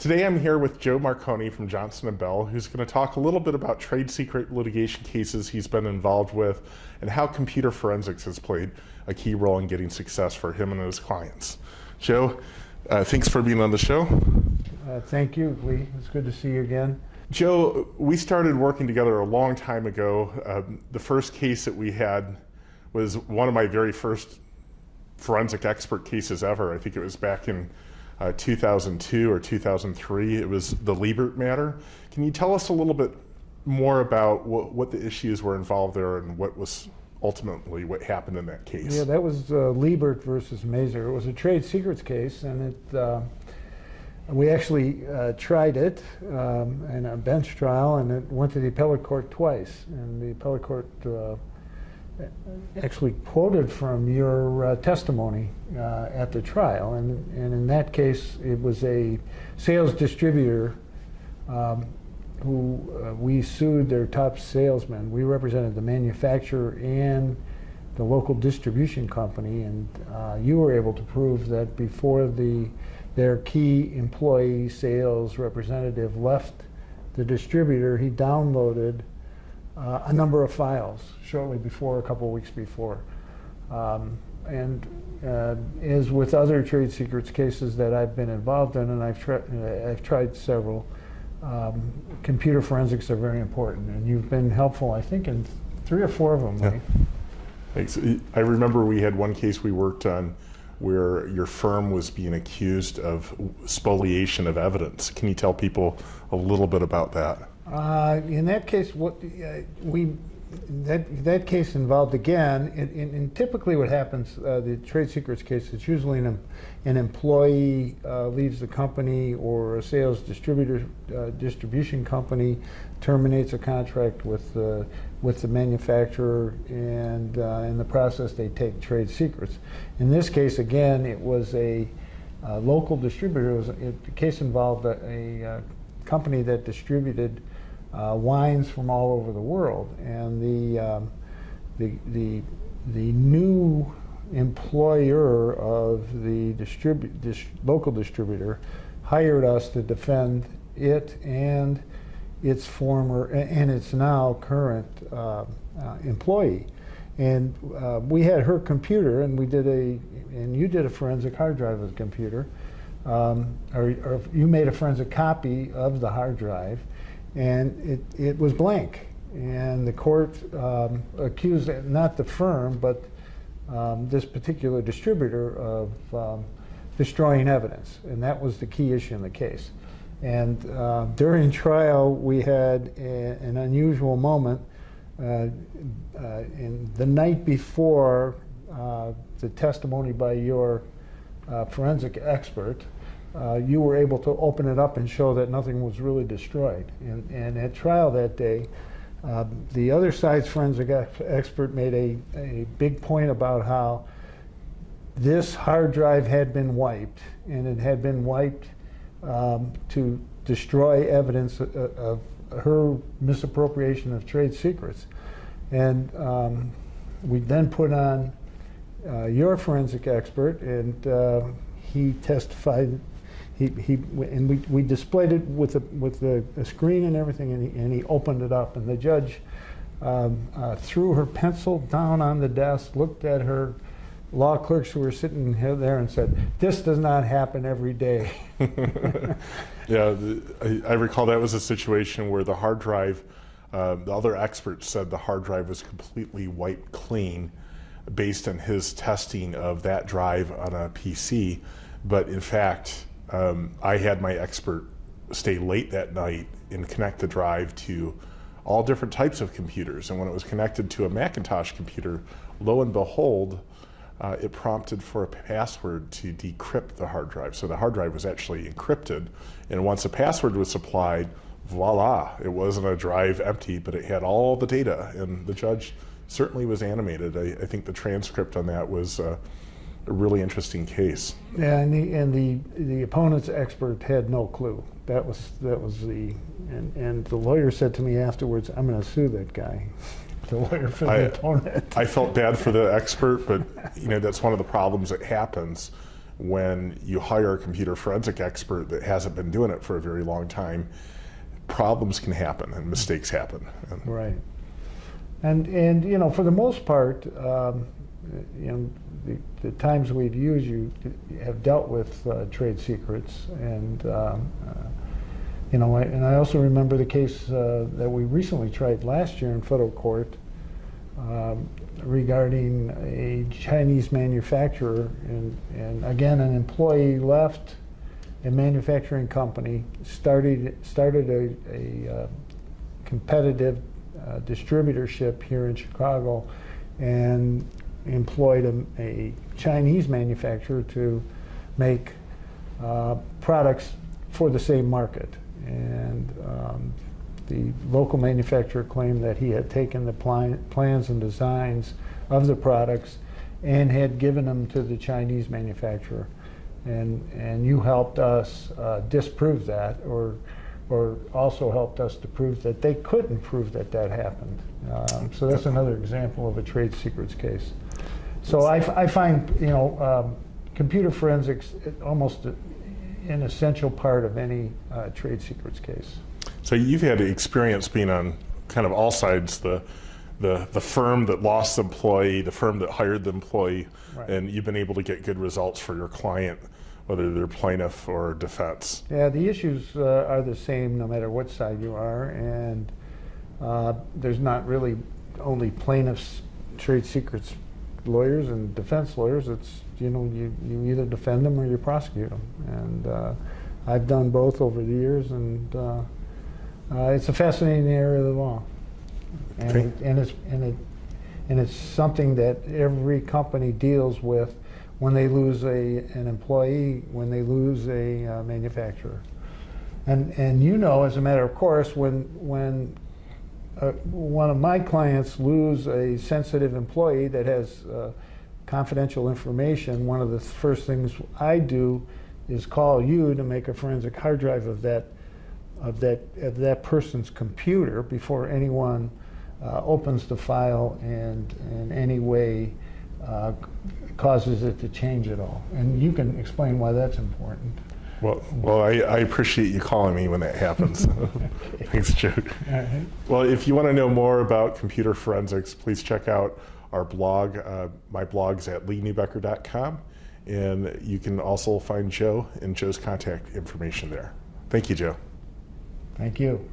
Today I'm here with Joe Marconi from Johnson & Bell, who's going to talk a little bit about trade secret litigation cases he's been involved with and how computer forensics has played a key role in getting success for him and his clients. Joe, uh, thanks for being on the show. Uh, thank you, Lee. It's good to see you again. Joe, we started working together a long time ago. Um, the first case that we had was one of my very first forensic expert cases ever. I think it was back in uh, 2002 or 2003. It was the Liebert matter. Can you tell us a little bit more about what, what the issues were involved there and what was ultimately what happened in that case? Yeah, that was uh, Liebert versus Mazur. It was a trade secrets case, and it uh, we actually uh, tried it um, in a bench trial, and it went to the appellate court twice. And the appellate court uh, actually quoted from your uh, testimony uh, at the trial. And, and in that case, it was a sales distributor um, who uh, we sued their top salesman. We represented the manufacturer and the local distribution company, and uh, you were able to prove that before the their key employee sales representative left the distributor, he downloaded uh, a number of files shortly before, a couple of weeks before. Um, and uh, as with other trade secrets cases that I've been involved in, and I've, tri I've tried several, um, computer forensics are very important. And you've been helpful, I think, in three or four of them. Yeah. Thanks. I remember we had one case we worked on where your firm was being accused of spoliation of evidence. Can you tell people a little bit about that? Uh, in that case, what uh, we that that case involved again, in, in, in typically what happens, uh, the trade secrets case, it's usually an, an employee uh, leaves the company or a sales distributor uh, distribution company terminates a contract with uh, with the manufacturer, and in the process they take trade secrets. In this case, again, it was a local distributor. It was, it, the case involved a, a company that distributed uh, wines from all over the world. And the, um, the, the, the new employer of the distribu dis local distributor hired us to defend it and its former and its now current uh, uh, employee. And uh, we had her computer, and we did a, and you did a forensic hard drive of the computer, um, or, or you made a forensic copy of the hard drive, and it, it was blank. And the court um, accused not the firm, but um, this particular distributor of um, destroying evidence. And that was the key issue in the case. And uh, during trial, we had a, an unusual moment. Uh, uh, in the night before uh, the testimony by your uh, forensic expert, uh, you were able to open it up and show that nothing was really destroyed. And, and at trial that day, uh, the other side's forensic expert made a, a big point about how this hard drive had been wiped, and it had been wiped um, to destroy evidence of, of, her misappropriation of trade secrets. And um, we then put on uh, your forensic expert, and uh, he testified he, he and we, we displayed it with a, with a, a screen and everything, and he, and he opened it up, and the judge um, uh, threw her pencil down on the desk, looked at her law clerks who were sitting there and said, this does not happen every day. yeah, I, I, recall that was a situation where the hard drive, uh, the other experts said the hard drive was completely wiped clean based on his testing of that drive on a PC. But in fact, um, I had my expert stay late that night and connect the drive to all different types of computers. And when it was connected to a Macintosh computer, lo and behold, uh, it prompted for a password to decrypt the hard drive. So the hard drive was actually encrypted. And once a password was supplied, voila, it wasn't a drive empty, but it had all the data. And the judge certainly was animated. I, I think the transcript on that was uh, a really interesting case. Yeah, and the and the the opponent's expert had no clue. That was that was the and and the lawyer said to me afterwards, "I'm going to sue that guy." The lawyer for the I, opponent. I felt bad for the expert, but you know that's one of the problems that happens when you hire a computer forensic expert that hasn't been doing it for a very long time, problems can happen and mistakes happen. And Right. And, and, you know, for the most part, um, know, the, the times we've used you have dealt with uh, trade secrets and, um, uh, you know, I, and I also remember the case uh, that we recently tried last year in federal court um, regarding a Chinese manufacturer and, and again, an employee left a manufacturing company, started, started a, a uh, competitive uh, distributorship here in Chicago and employed a, a Chinese manufacturer to make uh, products for the same market. And um, the local manufacturer claimed that he had taken the pli- plans and designs of the products and had given them to the Chinese manufacturer. And, and you helped us uh, disprove that or or also helped us to prove that they couldn't prove that that happened. Um, so that's another example of a trade secrets case. So I find, you know, um, computer forensics almost an essential part of any uh, trade secrets case. So you've had experience being on kind of all sides, the, the, the firm that lost the employee, the firm that hired the employee, Right. and you've been able to get good results for your client, whether they're plaintiff or defense. Yeah, the issues uh, are the same no matter what side you are, and uh, there's not really only plaintiffs, trade secrets lawyers and defense lawyers. It's you know you, you either defend them or you prosecute them, and uh, I've done both over the years, and uh, uh, it's a fascinating area of the law, and Okay. it, and it's and it and it's something that every company deals with when they lose a an employee, when they lose a uh, manufacturer. And, and you know, as a matter of course, when, when uh, one of my clients lose a sensitive employee that has uh, confidential information, one of the first things I do is call you to make a forensic hard drive of that, of that, of that person's computer before anyone uh, opens the file and in any way uh, causes it to change at all. And you can explain why that's important. Well, well, I, I appreciate you calling me when that happens. Thanks, Joe. Right. Well, if you want to know more about computer forensics, please check out our blog. Uh, my blog's at leeNeubecker.com, and you can also find Joe and Joe's contact information there. Thank you, Joe. Thank you.